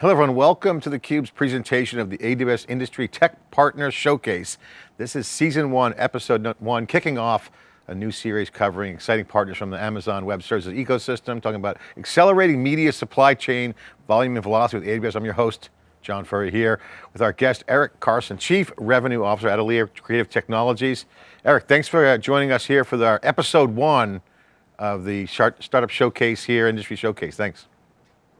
Hello everyone, welcome to theCUBE's presentation of the AWS Industry Tech Partner Showcase. This is season one, episode one, kicking off a new series covering exciting partners from the Amazon Web Services ecosystem, talking about accelerating media supply chain, volume and velocity with AWS. I'm your host, John Furrier here with our guest, Eric Carson, Chief Revenue Officer at Atelier Creative Technologies. Eric, thanks for uh, joining us here for our episode one of the Startup Showcase here, Industry Showcase. Thanks.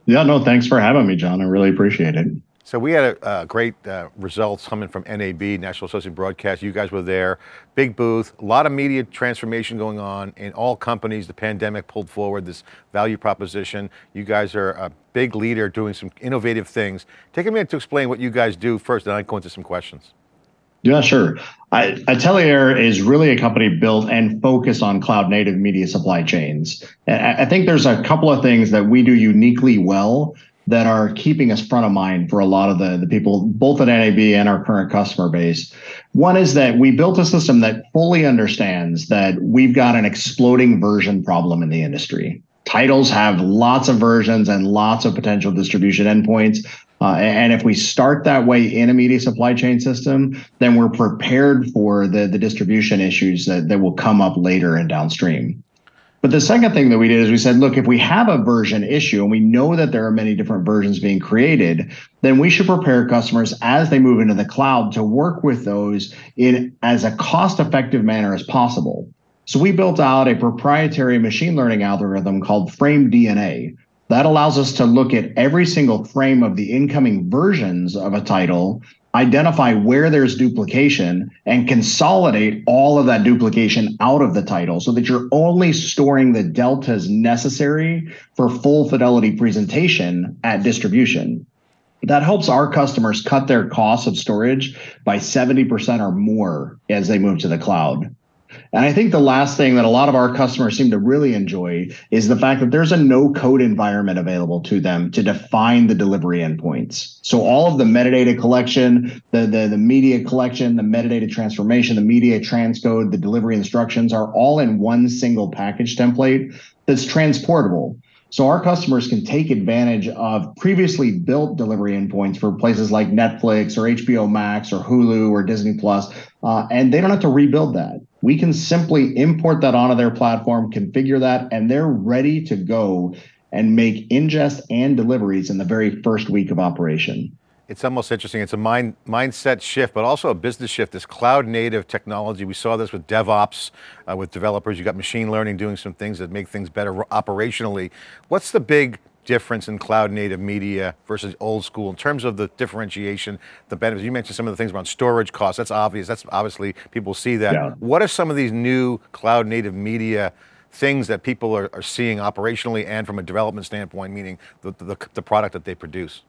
Yeah, no, thanks for having me, John. I really appreciate it. So we had a, a great uh, results coming from NAB, National Associated Broadcast. You guys were there, big booth, a lot of media transformation going on in all companies. The pandemic pulled forward this value proposition. You guys are a big leader doing some innovative things. Take a minute to explain what you guys do first, then I go into some questions. Yeah, sure. I, Atelier is really a company built and focused on cloud native media supply chains. I think there's a couple of things that we do uniquely well that are keeping us front of mind for a lot of the, the people, both at NAB and our current customer base. One is that we built a system that fully understands that we've got an exploding version problem in the industry. Titles have lots of versions and lots of potential distribution endpoints. Uh, and if we start that way in a media supply chain system, then we're prepared for the, the distribution issues that, that will come up later and downstream. But the second thing that we did is we said, look, if we have a version issue and we know that there are many different versions being created, then we should prepare customers as they move into the cloud to work with those in as a cost effective manner as possible. So we built out a proprietary machine learning algorithm called Frame DNA that allows us to look at every single frame of the incoming versions of a title, identify where there's duplication, and consolidate all of that duplication out of the title so that you're only storing the deltas necessary for full fidelity presentation at distribution. That helps our customers cut their costs of storage by 70% or more as they move to the cloud. And I think the last thing that a lot of our customers seem to really enjoy is the fact that there's a no code environment available to them to define the delivery endpoints. So all of the metadata collection, the, the, the media collection, the metadata transformation, the media transcode, the delivery instructions are all in one single package template that's transportable. So our customers can take advantage of previously built delivery endpoints for places like Netflix or HBO Max or Hulu or Disney Plus, uh, and they don't have to rebuild that. We can simply import that onto their platform, configure that, and they're ready to go and make ingest and deliveries in the very first week of operation. It's almost interesting. It's a mind, mindset shift, but also a business shift. This cloud native technology. We saw this with DevOps, uh, with developers. You got machine learning doing some things that make things better operationally. What's the big difference in cloud native media versus old school in terms of the differentiation, the benefits? You mentioned some of the things around storage costs. That's obvious. That's obviously people see that. Yeah. What are some of these new cloud native media things that people are, are seeing operationally and from a development standpoint, meaning the, the, the product that they produce?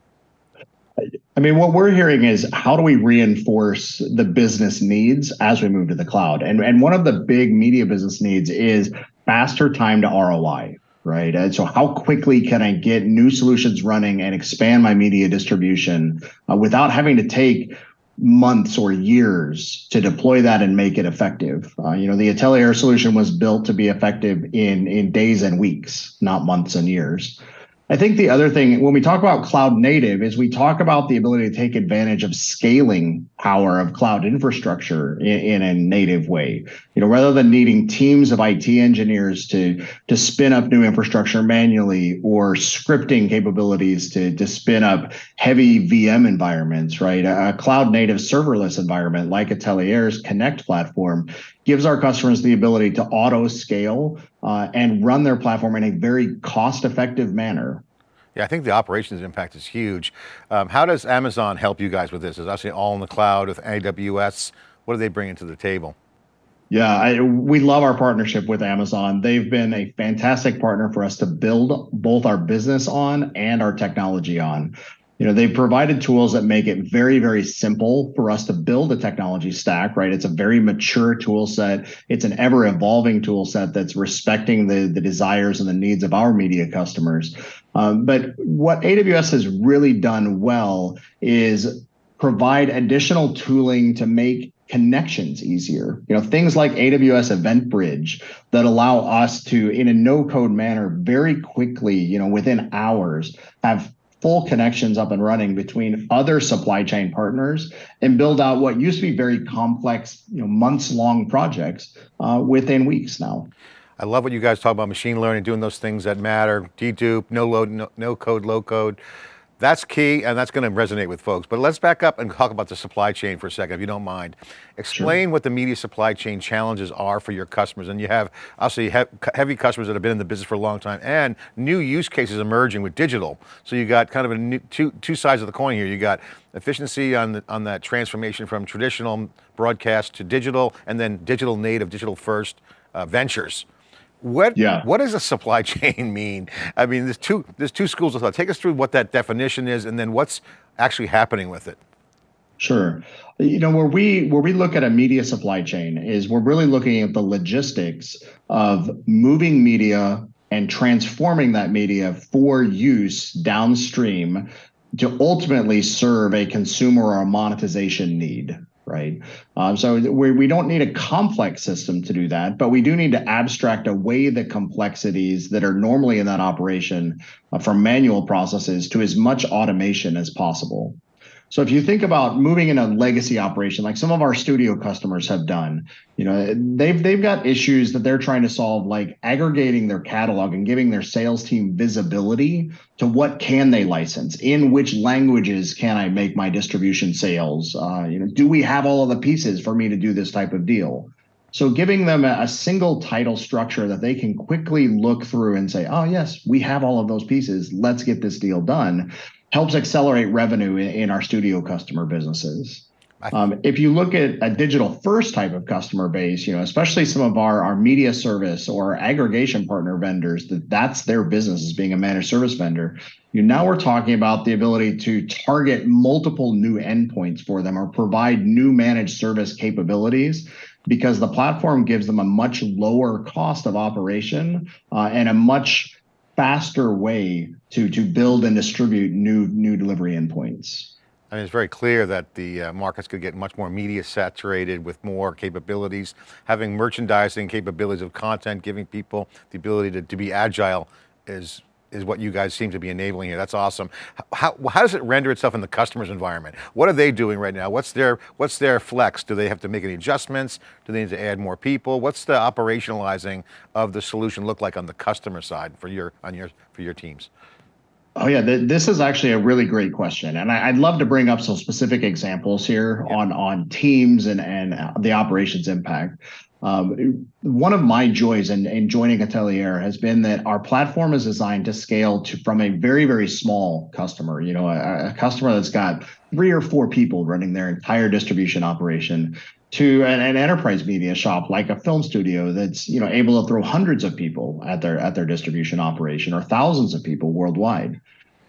I mean, what we're hearing is how do we reinforce the business needs as we move to the cloud? And, and one of the big media business needs is faster time to ROI, right? And so how quickly can I get new solutions running and expand my media distribution uh, without having to take months or years to deploy that and make it effective. Uh, you know, the Atelier solution was built to be effective in in days and weeks, not months and years. I think the other thing when we talk about cloud native is we talk about the ability to take advantage of scaling power of cloud infrastructure in, in, a native way. You know, rather than needing teams of IT engineers to to spin up new infrastructure manually or scripting capabilities to to spin up heavy VM environments, right? A cloud native serverless environment like Atelier's Connect platform gives our customers the ability to auto scale uh, and run their platform in a very cost effective manner. Yeah, I think the operations impact is huge. Um, how does Amazon help you guys with this? Is obviously all in the cloud with AWS. What do they bring to the table? Yeah, I, we love our partnership with Amazon. They've been a fantastic partner for us to build both our business on and our technology on you know they've provided tools that make it very very simple for us to build a technology stack right? It's a very mature tool set. It's an ever evolving tool set that's respecting the the desires and the needs of our media customers. Um, but what aws has really done well is provide additional tooling to make connections easier. You know, things like AWS Event Bridge that allow us to, in a no code manner, very quickly, you know, within hours, have full connections up and running between other supply chain partners and build out what used to be very complex, you know, months long projects uh, within weeks now. I love what you guys talk about machine learning, doing those things that matter, dedupe, no load, no, no code, low code. That's key and that's going to resonate with folks. But let's back up and talk about the supply chain for a second, if you don't mind. Explain sure. what the media supply chain challenges are for your customers. And you have obviously heavy customers that have been in the business for a long time and new use cases emerging with digital. So you got kind of a new, two, two sides of the coin here. You got efficiency on, the, on that transformation from traditional broadcast to digital and then digital native, digital first uh, ventures. What, yeah. what does a supply chain mean? I mean, there's two, there's two schools of thought. Take us through what that definition is and then what's actually happening with it. Sure. You know, where we where we look at a media supply chain is we're really looking at the logistics of moving media and transforming that media for use downstream to ultimately serve a consumer or a monetization need right? Um, so we, we don't need a complex system to do that, but we do need to abstract away the complexities that are normally in that operation uh, from manual processes to as much automation as possible. So if you think about moving in a legacy operation, like some of our studio customers have done, you know, they've they've got issues that they're trying to solve, like aggregating their catalog and giving their sales team visibility to what can they license, in which languages can I make my distribution sales? Uh, you know, do we have all of the pieces for me to do this type of deal? So giving them a, single title structure that they can quickly look through and say, oh, yes, we have all of those pieces. Let's get this deal done helps accelerate revenue in, in our studio customer businesses. Um, if you look at a digital first type of customer base, you know, especially some of our, our media service or aggregation partner vendors, that that's their business as being a managed service vendor. You now we're talking about the ability to target multiple new endpoints for them or provide new managed service capabilities because the platform gives them a much lower cost of operation uh, and a much faster way to to build and distribute new new delivery endpoints. I mean, it's very clear that the uh, markets could get much more media saturated with more capabilities, having merchandising capabilities of content, giving people the ability to, to be agile is is what you guys seem to be enabling here. That's awesome. How, how does it render itself in the customer's environment? What are they doing right now? What's their, what's their flex? Do they have to make any adjustments? Do they need to add more people? What's the operationalizing of the solution look like on the customer side for your, on your, for your teams? Oh yeah, this is actually a really great question, and I, would love to bring up some specific examples here yeah. on on teams and and uh, the operations impact. Um, one of my joys in, in joining Atelier has been that our platform is designed to scale to from a very, very small customer, you know, a, a customer that's got three or four people running their entire distribution operation to an, an, enterprise media shop like a film studio that's you know able to throw hundreds of people at their at their distribution operation or thousands of people worldwide.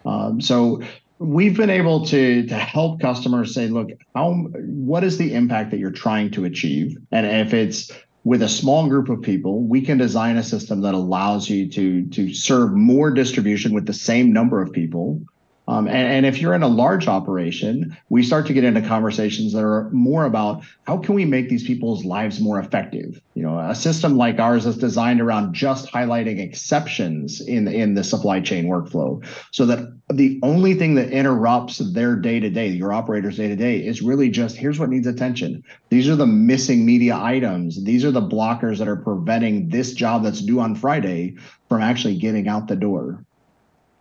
Um, so we've been able to to help customers say, look, how what is the impact that you're trying to achieve, and if it's with a small group of people, we can design a system that allows you to to serve more distribution with the same number of people um, and, and, if you're in a large operation, we start to get into conversations that are more about how can we make these people's lives more effective. You know, a system like ours is designed around just highlighting exceptions in in the supply chain workflow, so that the only thing that interrupts their day to day, your operator's day to day, is really just here's what needs attention. These are the missing media items. These are the blockers that are preventing this job that's due on Friday from actually getting out the door.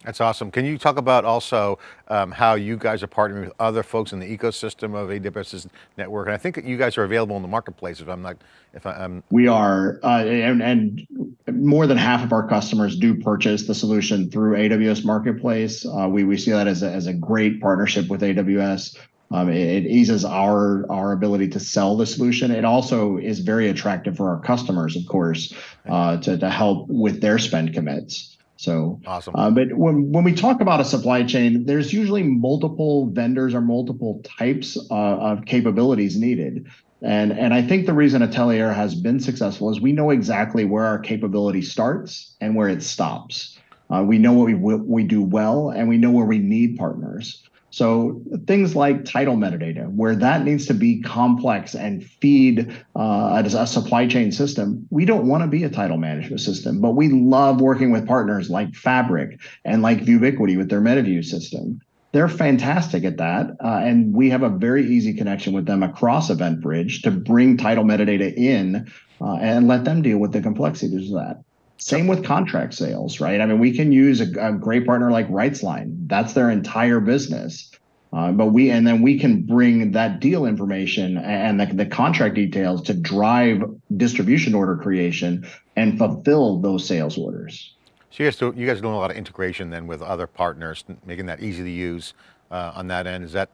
That's awesome. Can you talk about also um, how you guys are partnering with other folks in the ecosystem of AWS's network? And I think you guys are available in the marketplace if I'm not, if I, am We are, uh, and, and, more than half of our customers do purchase the solution through AWS Marketplace. Uh, we, we see that as a, as a great partnership with AWS. Um, it, it, eases our our ability to sell the solution. It also is very attractive for our customers, of course, uh, to to help with their spend commits. So awesome. Uh, but when when we talk about a supply chain, there's usually multiple vendors or multiple types uh, of capabilities needed. And and I think the reason Atelier has been successful is we know exactly where our capability starts and where it stops. Uh, we know what we we do well, and we know where we need partners. So things like title metadata, where that needs to be complex and feed uh, a supply chain system, we don't want to be a title management system, but we love working with partners like Fabric and like Vubiquity with their MetaView system. They're fantastic at that, uh, and we have a very easy connection with them across EventBridge to bring title metadata in uh, and let them deal with the complexities of that. Same with contract sales, right? I mean, we can use a, a great partner like RightsLine. That's their entire business. Uh, but we and then we can bring that deal information and the, the contract details to drive distribution order creation and fulfill those sales orders. So you guys, do, you guys are doing a lot of integration then with other partners, making that easy to use uh, on that end. Is that,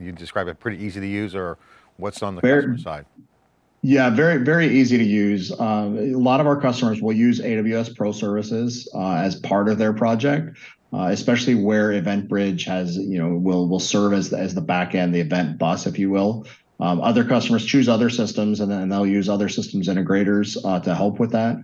you describe it pretty easy to use or what's on the Fair, customer side? Yeah, very, very easy to use. Um, a lot of our customers will use AWS Pro Services uh, as part of their project, uh, especially where EventBridge has, you know, will will serve as the, as the back end, the event bus, if you will. Um, other customers choose other systems, and then they'll use other systems integrators uh, to help with that.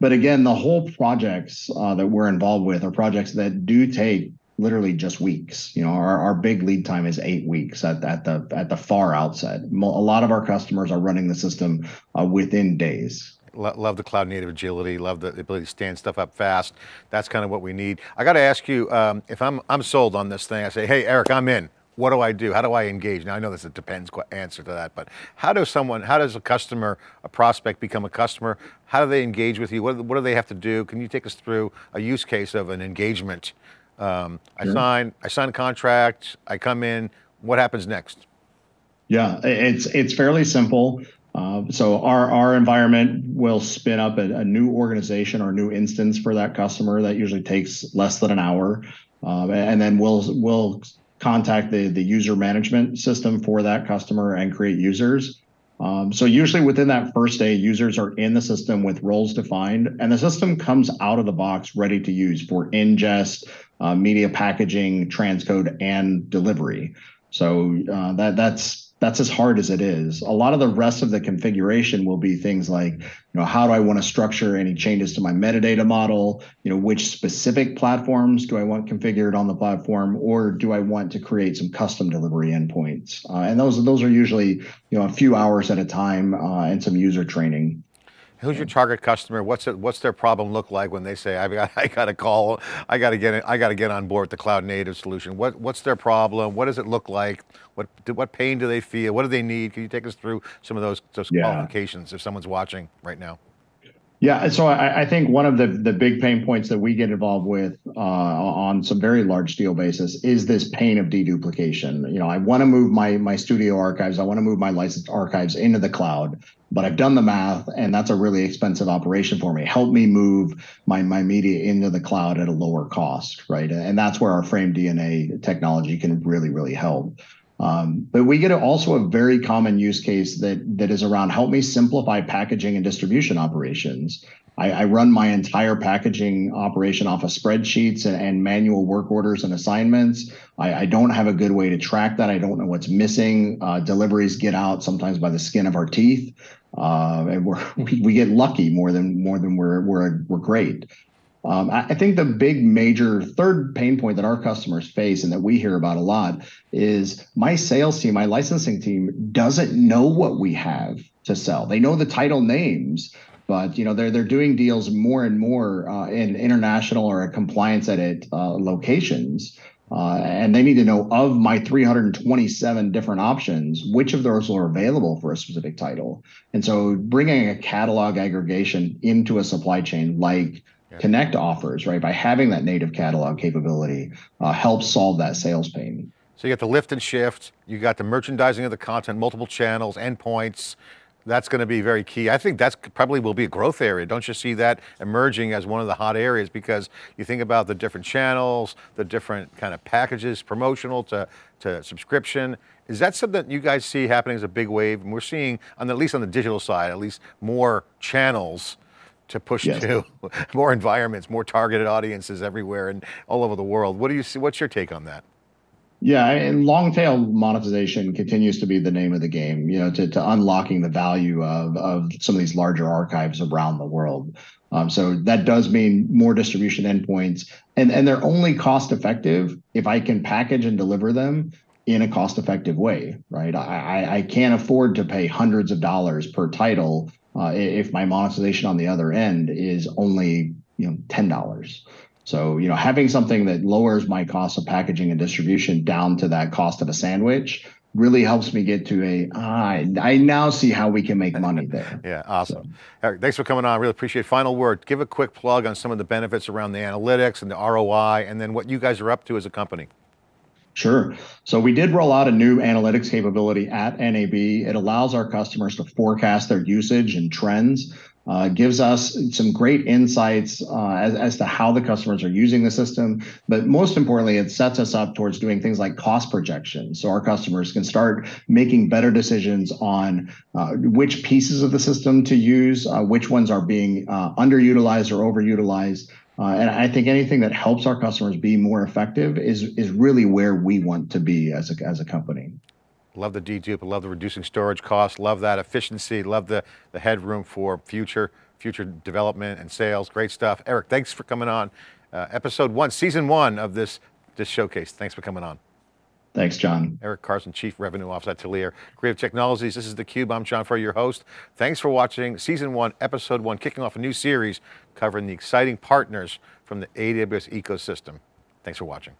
But again, the whole projects that we're involved with are projects that do take literally just weeks. You know, our, our big lead time is eight weeks at, at the at the far outset. A lot of our customers are running the system uh, within days. Love the cloud native agility, love the ability to stand stuff up fast. That's kind of what we need. I got to ask you, um, if I'm, I'm sold on this thing, I say, hey, Eric, I'm in. What do I do? How do I engage? Now I know this a depends answer to that, but how does someone, how does a customer, a prospect become a customer? How do they engage with you? What, what do they have to do? Can you take us through a use case of an engagement um, I sure. sign, I sign a contract, I come in, what happens next? Yeah, it's it's fairly simple. Uh, so our our environment will spin up a, a, new organization or new instance for that customer. That usually takes less than an hour, um, and then we'll we'll contact the the user management system for that customer and create users. Um, so usually within that first day, users are in the system with roles defined, and the system comes out of the box ready to use for ingest, uh, media packaging, transcode, and delivery. So uh, that that's that's as hard as it is. A lot of the rest of the configuration will be things like, you know, how do I want to structure any changes to my metadata model? You know, which specific platforms do I want configured on the platform, or do I want to create some custom delivery endpoints? Uh, and those those are usually, you know, a few hours at a time uh, and some user training. Who's your target customer? What's it, what's their problem look like when they say, I've got, I got to call, I got to get, I got to get on board with the cloud native solution. What, what's their problem? What does it look like? What, what pain do they feel? What do they need? Can you take us through some of those, those yeah. qualifications if someone's watching right now? Yeah, so I, think one of the big pain points that we get involved with uh, on some very large deal basis is this pain of deduplication. You know, I want to move my my studio archives, I want to move my licensed archives into the cloud, but I've done the math, and that's a really expensive operation for me. Help me move my my media into the cloud at a lower cost, right? And that's where our Frame DNA technology can really really help. Um, but we get also a very common use case that that is around help me simplify packaging and distribution operations. I, I run my entire packaging operation off of spreadsheets and, and manual work orders and assignments. I, I, don't have a good way to track that. I don't know what's missing. Uh, deliveries get out sometimes by the skin of our teeth, uh, and we, we get lucky more than more than we're we're we're great. Um, I, I think the big major third pain point that our customers face and that we hear about a lot is my sales team, my licensing team doesn't know what we have to sell. They know the title names, but you know they're they're doing deals more and more uh, in international or compliance edit uh, locations. Uh, and they need to know of my 327 different options, which of those are available for a specific title. And so bringing a catalog aggregation into a supply chain like Connect offers, right? By having that native catalog capability uh, helps solve that sales pain. So you got the lift and shift, you got the merchandising of the content, multiple channels, endpoints, that's going to be very key. I think that's probably will be a growth area. Don't you see that emerging as one of the hot areas because you think about the different channels, the different kind of packages, promotional to, to subscription. Is that something that you guys see happening as a big wave? And we're seeing, on the, at least on the digital side, at least more channels to push yes. to more environments, more targeted audiences everywhere and all over the world. What do you see? What's your take on that? Yeah, and long tail monetization continues to be the name of the game, you know, to, to unlocking the value of, of some of these larger archives around the world. Um, so that does mean more distribution endpoints, and and they're only cost effective if I can package and deliver them in a cost effective way, right? I I can't afford to pay hundreds of dollars per title uh, if my monetization on the other end is only you know ten dollars. So, you know, having something that lowers my cost of packaging and distribution down to that cost of a sandwich really helps me get to a. Ah, I now see how we can make money there. yeah, awesome. So. Eric, thanks for coming on. Really appreciate it. Final word, give a quick plug on some of the benefits around the analytics and the ROI, and then what you guys are up to as a company. Sure. So we did roll out a new analytics capability at NAB. It allows our customers to forecast their usage and trends uh, gives us some great insights uh, as, as to how the customers are using the system. But most importantly, it sets us up towards doing things like cost projections. So our customers can start making better decisions on uh, which pieces of the system to use, which ones are being underutilized or overutilized. Uh, and I think anything that helps our customers be more effective is, is really where we want to be as a, as a company. Love the dedupe, love the reducing storage costs, love that efficiency, love the, the headroom for future, future development and sales, great stuff. Eric, thanks for coming on. Uh, episode one, season one of this, this showcase. Thanks for coming on. Thanks, John. Eric Carson, Chief Revenue Officer at Atelier. Creative Technologies, this is theCUBE, I'm John Furrier, your host. Thanks for watching season one, episode one, kicking off a new series covering the exciting partners from the AWS ecosystem. Thanks for watching.